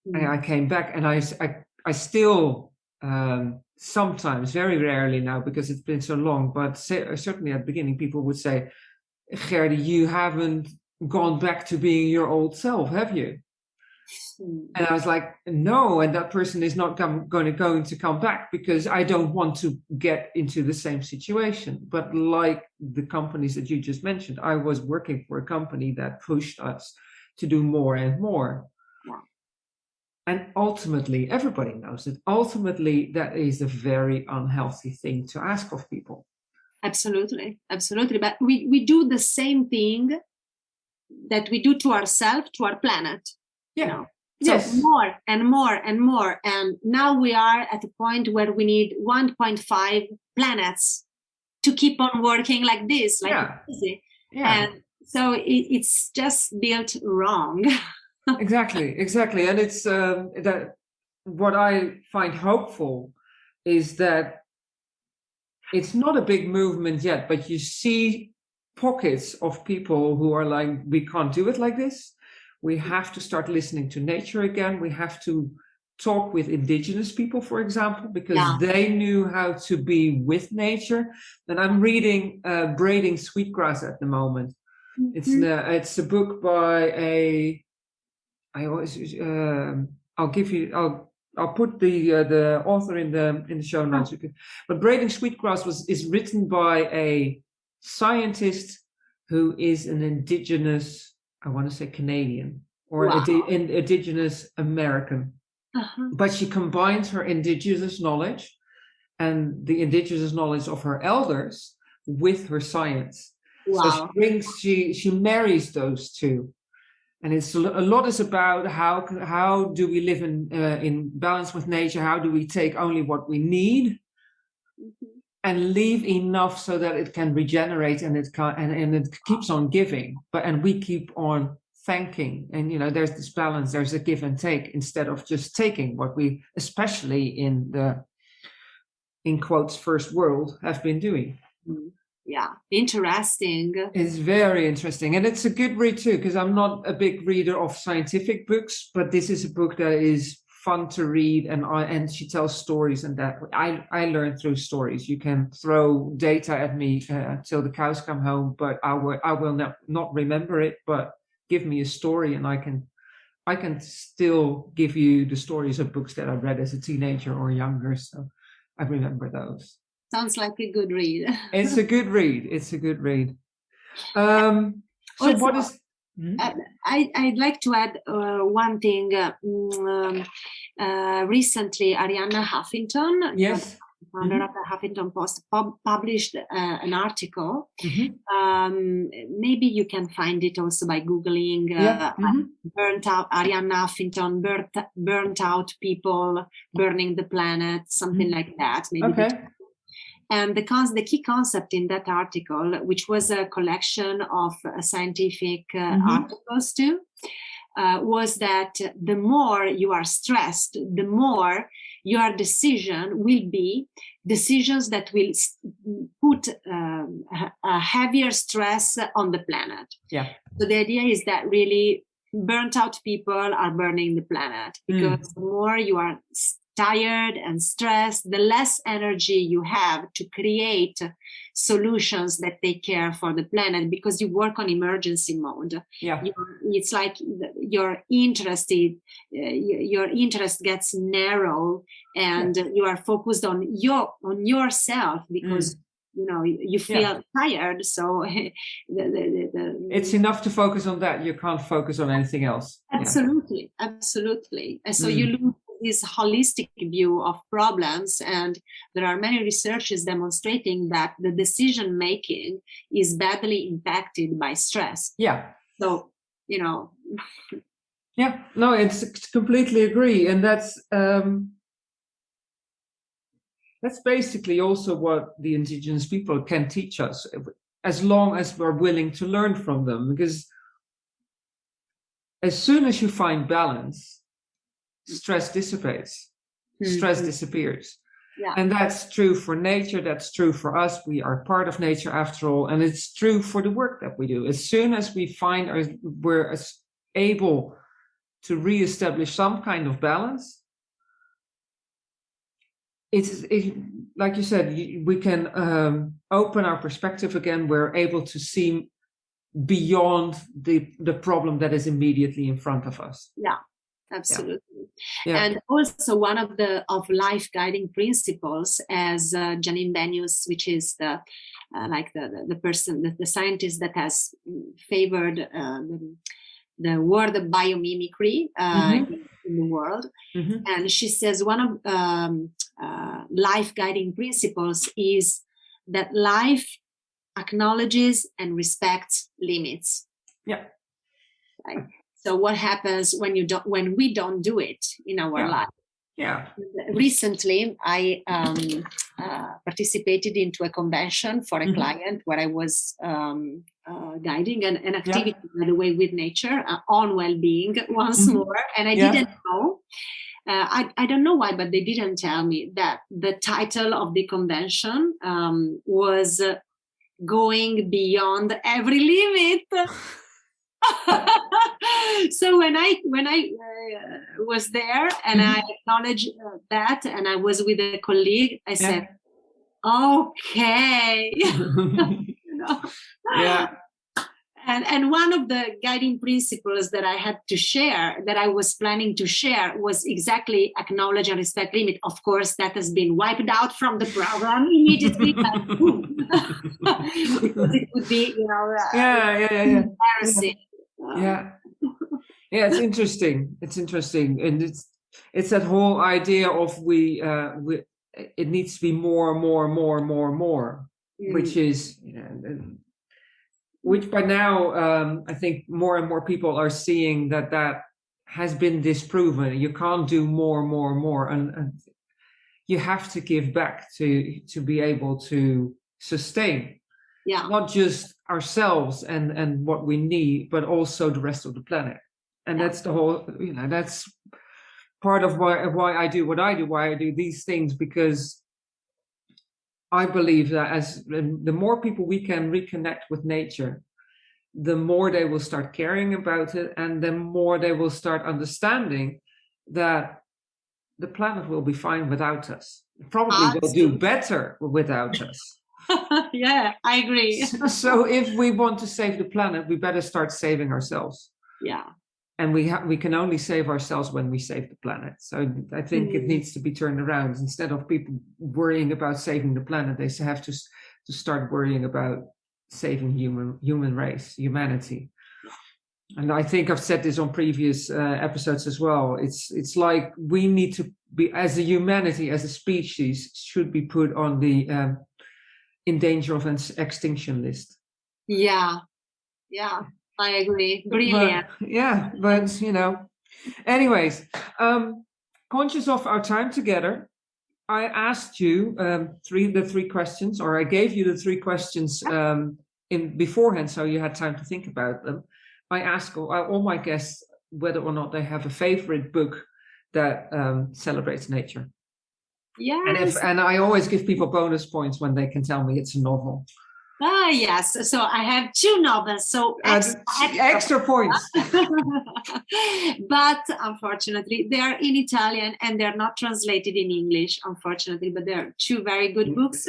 Mm. And I came back and I, I, I still um, sometimes, very rarely now, because it's been so long, but certainly at the beginning, people would say, Gerdy, you haven't gone back to being your old self, have you? And I was like, no, and that person is not come, going to going to come back because I don't want to get into the same situation. But like the companies that you just mentioned, I was working for a company that pushed us to do more and more. Yeah. And ultimately, everybody knows that ultimately that is a very unhealthy thing to ask of people. Absolutely, absolutely. But we, we do the same thing that we do to ourselves, to our planet. Yeah. You know? So yes. more and more and more. And now we are at a point where we need 1.5 planets to keep on working like this, like yeah. crazy. Yeah. And so it, it's just built wrong. exactly, exactly. And it's um, that what I find hopeful is that it's not a big movement yet, but you see pockets of people who are like, we can't do it like this we have to start listening to nature again. We have to talk with indigenous people, for example, because yeah. they knew how to be with nature. And I'm reading uh, Braiding Sweetgrass at the moment. Mm -hmm. It's the it's a book by a I always um, I'll give you I'll I'll put the uh, the author in the in the show oh. notes. Oh. But Braiding Sweetgrass was is written by a scientist who is an indigenous I want to say Canadian or wow. Indi- Indigenous American. Uh-huh. But she combines her Indigenous knowledge and the Indigenous knowledge of her elders with her science. Wow. So she brings, she, she marries those two. And it's a lot is about how how do we live in uh, in balance with nature? How do we take only what we need, mm-hmm and leave enough so that it can regenerate and it can and, and it keeps on giving. But and we keep on thanking. And you know there's this balance there's a give and take instead of just taking. What we especially in the in quotes first world have been doing. Mm-hmm. yeah. Interesting. It's very interesting. And it's a good read too because i'm not a big reader of scientific books but this is a book that is fun to read and I, and she tells stories and that I, I learn through stories. You can throw data at me uh, till the cows come home, but I will I will not, not remember it, but give me a story and I can I can still give you the stories of books that I read as a teenager or younger. So I remember those. Sounds like a good read. it's a good read. It's a good read. Um, so what is Mm-hmm. Uh, I, would like to add uh, one thing. Uh, mm, um, recently, Arianna Huffington, yes founder mm-hmm. of the Huffington Post, pub- published uh, an article. Mm-hmm. Um, maybe you can find it also by Googling uh, yeah. mm-hmm. burnt out, Arianna Huffington, burnt, burnt out people, burning the planet, something mm-hmm. like that. Maybe okay. And the, cons- the key concept in that article, which was a collection of uh, scientific uh, mm-hmm. articles too, uh, was that the more you are stressed, the more your decision will be decisions that will put um, a heavier stress on the planet. Yeah. So the idea is that really burnt out people are burning the planet hmm. because mm. the more you are tired and stressed, the less energy you have to create solutions that take care for the planet because you work on emergency mode. Yeah, You're, it's like your interest, uh, your interest gets narrow, and yeah. you are focused on your on yourself because. Mm you know you feel yeah. tired so the, the, the, it's enough to focus on that you can't focus on anything else absolutely yeah. absolutely and so mm. you lose this holistic view of problems and there are many researches demonstrating that the decision making is badly impacted by stress. Yeah. So you know. Yeah. No it's completely agree and that's um that's basically also what the indigenous people can teach us as long as we're willing to learn from them because as soon as you find balance stress dissipates mm-hmm. stress disappears yeah. and that's true for nature that's true for us we are part of nature after all and it's true for the work that we do as soon as we find our, we're able to reestablish some kind of balance it's it, like you said we can um, open our perspective again we're able to see beyond the the problem that is immediately in front of us yeah absolutely yeah. Yeah. and also one of the of life guiding principles as uh, janine benyus which is the uh, like the, the, person the, the, scientist that has favored uh, the, the word of biomimicry uh, mm-hmm. in, in, the world mm-hmm. and she says one of um, uh, life guiding principles is that life acknowledges and respects limits yeah right? So what happens when you don't when we don't do it in our yeah. life? Yeah. Recently, I um, uh, participated into a convention for a mm-hmm. client where I was um, uh, guiding an, an activity, yeah. by the way, with nature uh, on well-being once mm-hmm. more, and I yeah. didn't know. Uh, I, I don't know why, but they didn't tell me that the title of the convention um, was uh, going beyond every limit. so when I when I uh, was there and mm-hmm. I acknowledged uh, that, and I was with a colleague, I yeah. said, "Okay." you know? Yeah. And, and one of the guiding principles that I had to share, that I was planning to share, was exactly acknowledge and respect limit. Of course, that has been wiped out from the program immediately, because it would be, you know, uh, yeah, yeah, yeah, yeah. Yeah. Yeah it's interesting. It's interesting. And it's it's that whole idea of we uh we it needs to be more and more and more and more and more mm. which is you know, which by now um i think more and more people are seeing that that has been disproven. You can't do more more more and, and you have to give back to to be able to sustain yeah. Not just ourselves and and what we need but also the rest of the planet. And that's the whole you know that's part of why why I do what I do why I do these things because I believe that as the more people we can reconnect with nature the more they will start caring about it and the more they will start understanding that the planet will be fine without us. Probably ah, will do better without us yeah, I agree. so if we want to save the planet, we better start saving ourselves. Yeah. And we we can only save ourselves when we save the planet. So I think mm. it needs to be turned around. Instead of people worrying about saving the planet, they have to to start worrying about saving human human race, humanity. and I think I've said this on previous uh, episodes as well. It's it's like we need to be as a humanity, as a species, should be put on the um, in danger of an extinction list. Yeah, yeah, I agree. Brilliant. But, yeah, but you know, anyways, um, conscious of our time together, I asked you um, three the three questions, or I gave you the three questions um, in beforehand, so you had time to think about them. I ask all, all my guests whether or not they have a favorite book that um, celebrates nature. Yes. And if and I always give people bonus points when they can tell me it's a novel. Ah, yes. So I have two novels. So extra, extra, extra points. but unfortunately, they are in Italian and they're not translated in English, unfortunately. But they're two very good mm. books.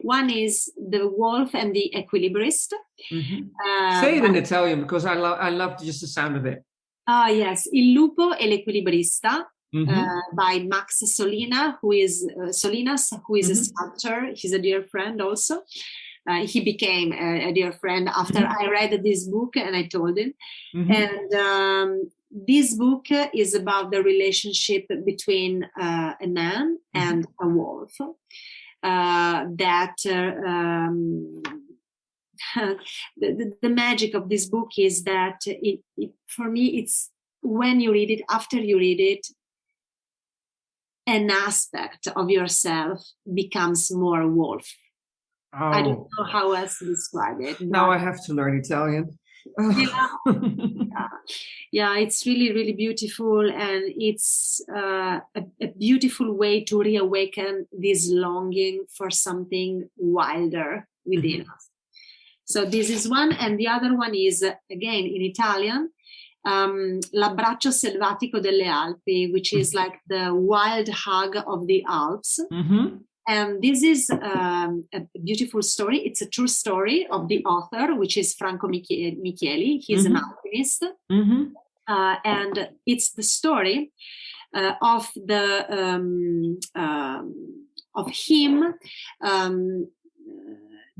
One is The Wolf and the Equilibrist. Mm -hmm. uh, Say it in Italian because I, love I love just the sound of it. Ah, yes. Il lupo e l'equilibrista. Mm -hmm. uh, by Max Solina, who is uh, Solinas, who is mm -hmm. a mm-hmm. sculptor. He's a dear friend also. Uh, he became a, a, dear friend after mm -hmm. I read this book and I told him. Mm-hmm. And um, this book is about the relationship between uh, a man mm-hmm. and a wolf. Uh, that uh, um, the, the, the, magic of this book is that it, it, for me it's when you read it after you read it an aspect of yourself becomes more wolf Oh. I don't oh. know how else to describe it. Now I have to learn Italian. yeah. yeah. yeah, it's really, really beautiful, and it's uh, a, a, beautiful way to reawaken this longing for something wilder within mm -hmm. us. So this is one, and the other one is again in Italian, um, L'abbraccio selvatico delle Alpi, which is mm-hmm. like the wild hug of the Alps. Mm -hmm. And this is um, a beautiful story. It's a true story of the author, which is Franco Michieli. He's mm -hmm. an mm-hmm. alpinist. Mm -hmm. uh, and it's the story uh, of the um, um, of him um,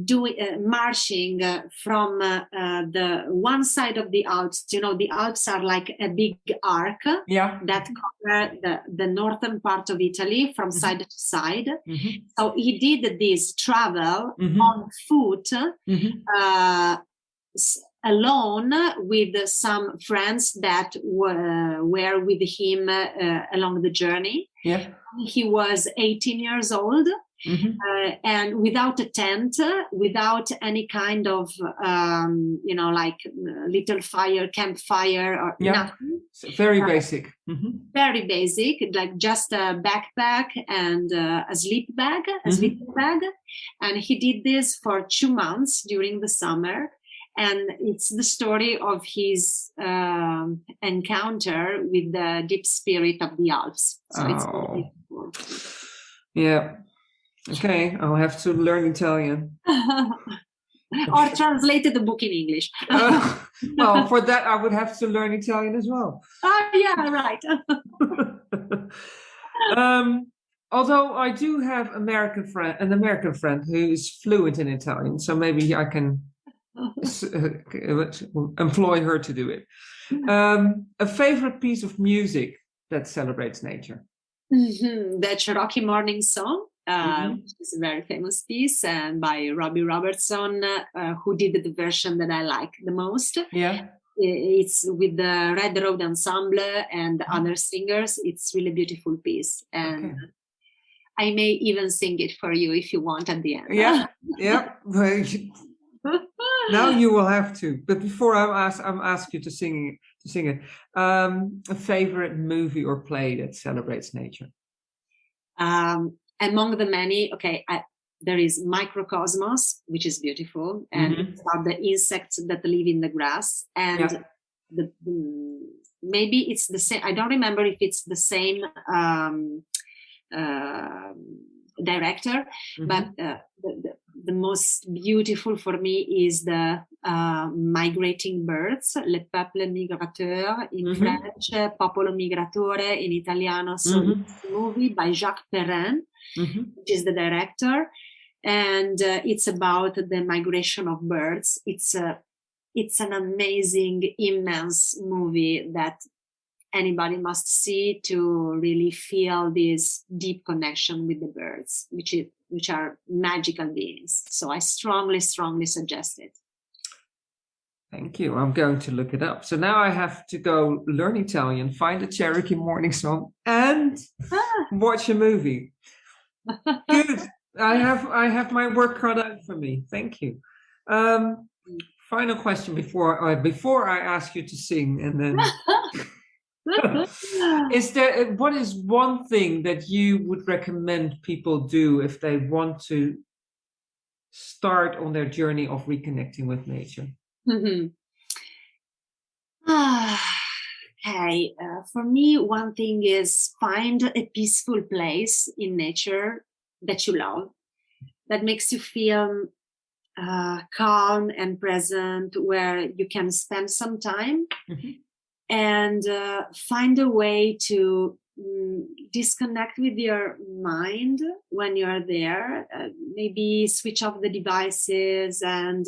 doing uh, marching uh, from uh, uh, the one side of the Alps. You know, the Alps are like a big arc yeah. that cover the, the northern part of Italy from mm -hmm. side to side. Mm -hmm. So he did this travel mm -hmm. on foot mm-hmm. uh, alone with some friends that were, were with him uh, along the journey. Yeah. He was 18 years old Mm -hmm. uh, and without a tent, without any kind of, um, you know, like uh, little fire, campfire or yeah. nothing. So very uh, basic. Mm -hmm. Very basic, like just a backpack and uh, a sleep bag, a mm -hmm. sleeping bag. And he did this for two months during the summer. And it's the story of his um, encounter with the deep spirit of the Alps. So oh. it's yeah Okay, I'll have to learn Italian. or translate the book in English. uh, well, for that, I would have to learn Italian as well. Oh, yeah, right. um, although I do have American friend, an American friend who is fluent in Italian, so maybe I can employ her to do it. Um, a favorite piece of music that celebrates nature? Mm -hmm. The Cherokee Morning Song uh, mm-hmm. which is a very famous piece and by Robbie Robertson, uh, who did the version that I like the most. Yeah. It's with the Red Road Ensemble and mm-hmm. other singers. It's really beautiful piece. And okay. I may even sing it for you if you want at the end. Yeah, yeah. now you will have to. But before I'm asked, I'm asked you to sing to sing it. Um, a favorite movie or play that celebrates nature. Um, among the many, okay, I, there is microcosmos, which is beautiful, and mm -hmm. the insects that live in the grass. And yeah. the, maybe it's the same. I don't remember if it's the same um, uh, director, mm -hmm. but uh, the, the, the, most beautiful for me is the uh, migrating birds, le peuple migrateur in mm -hmm. French, popolo migratore in Italiano. So mm-hmm. movie by Jacques Perrin mm-hmm. which is the director. And uh, it's about the migration of birds. It's uh, it's an amazing, immense movie that anybody must see to really feel this deep connection with the birds, which is which are magical beings. So I strongly, strongly suggest it. Thank you. I'm going to look it up. So now I have to go learn Italian, find a Cherokee morning song, and ah. watch a movie. Good. I have I have my work cut out for me. Thank you. Um, final question before uh, before I ask you to sing, and then is there what is one thing that you would recommend people do if they want to start on their journey of reconnecting with nature? Mm-hmm. Okay, uh, for me, one thing is find a peaceful place in nature that you love, that makes you feel uh, calm and present, where you can spend some time. Mm-hmm and uh, find a way to mm, disconnect with your mind when you're there uh, maybe switch off the devices and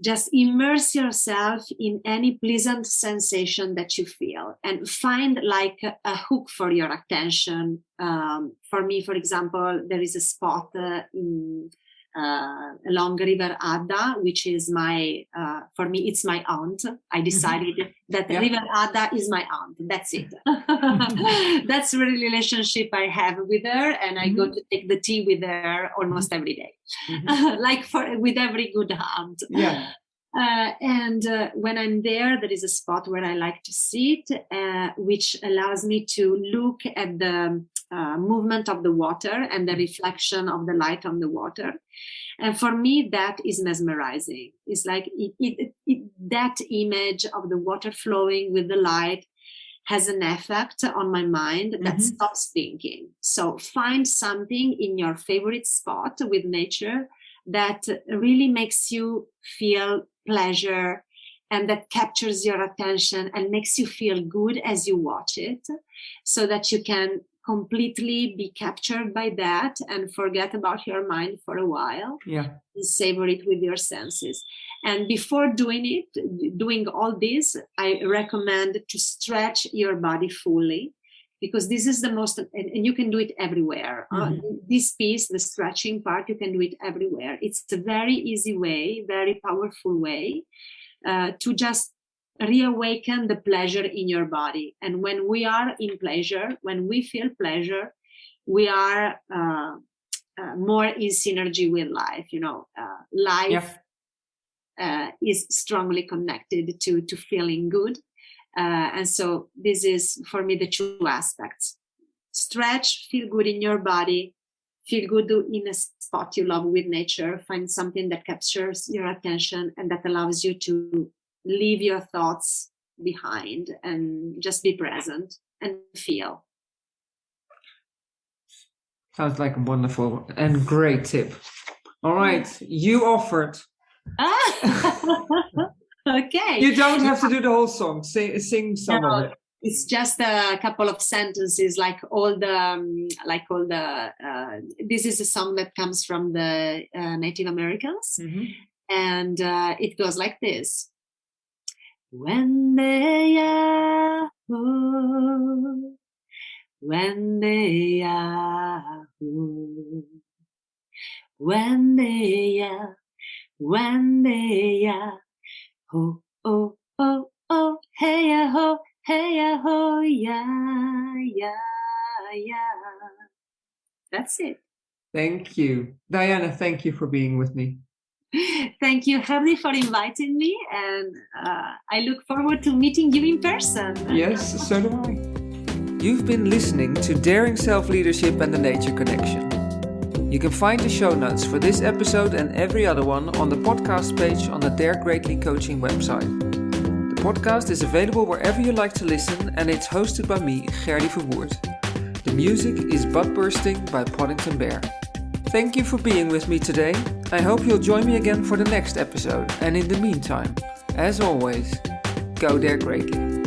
just immerse yourself in any pleasant sensation that you feel and find like a, a hook for your attention. Um, for me for example there is a spot uh, in uh, along River Adda, which is my, uh, for me, it's my aunt. I mm-hmm. decided mm-hmm. that yeah. River Adda is my aunt. That's it. That's the relationship I have with her. And I mm-hmm. go to take the tea with her almost every day. Mm-hmm. like for with every good aunt. Yeah. Uh, and uh, when I'm there, there is a spot where I like to sit, uh, which allows me to look at the uh, movement of the water and the reflection of the light on the water. And for me, that is mesmerizing. It's like it, it, it, that image of the water flowing with the light has an effect on my mind that mm-hmm. stops thinking. So find something in your favorite spot with nature that really makes you feel pleasure and that captures your attention and makes you feel good as you watch it so that you can completely be captured by that and forget about your mind for a while yeah. savor it with your senses. And before doing it doing all this i recommend to stretch your body fully because this is the most and, you can do it everywhere. Uh, mm-hmm. uh, this piece the stretching part you can do it everywhere. It's a very easy way very powerful way uh, to just reawaken the pleasure in your body. And when we are in pleasure when we feel pleasure we are uh, uh, more in synergy with life you know uh, life uh, is strongly connected to to feeling good. Uh, and so this is for me the two aspects. Stretch feel good in your body feel good in a spot you love with nature find something that captures your attention and that allows you to leave your thoughts behind and just be present and feel. Sounds like a wonderful and great tip. All right, you offered. okay. You don't have to do the whole song. Sing, sing some no, of it. It's just a couple of sentences, like all the, um, like all the. Uh, this is a song that comes from the uh, Native Americans, mm-hmm. and uh, it goes like this. When they are when they are when they are when they are ho oh oh oh hey ya ho hey ya ho yeah yeah yeah that's it. Thank you. Diana thank you for being with me Thank you, Harry, for inviting me, and uh, I look forward to meeting you in person. Yes, so do I. You've been listening to Daring Self Leadership and the Nature Connection. You can find the show notes for this episode and every other one on the podcast page on the Dare Greatly Coaching website. The podcast is available wherever you like to listen, and it's hosted by me, Gerdy Verwoerd. The music is Butt Bursting by Poddington Bear. Thank you for being with me today. I hope you'll join me again for the next episode. And in the meantime, as always, go there greatly.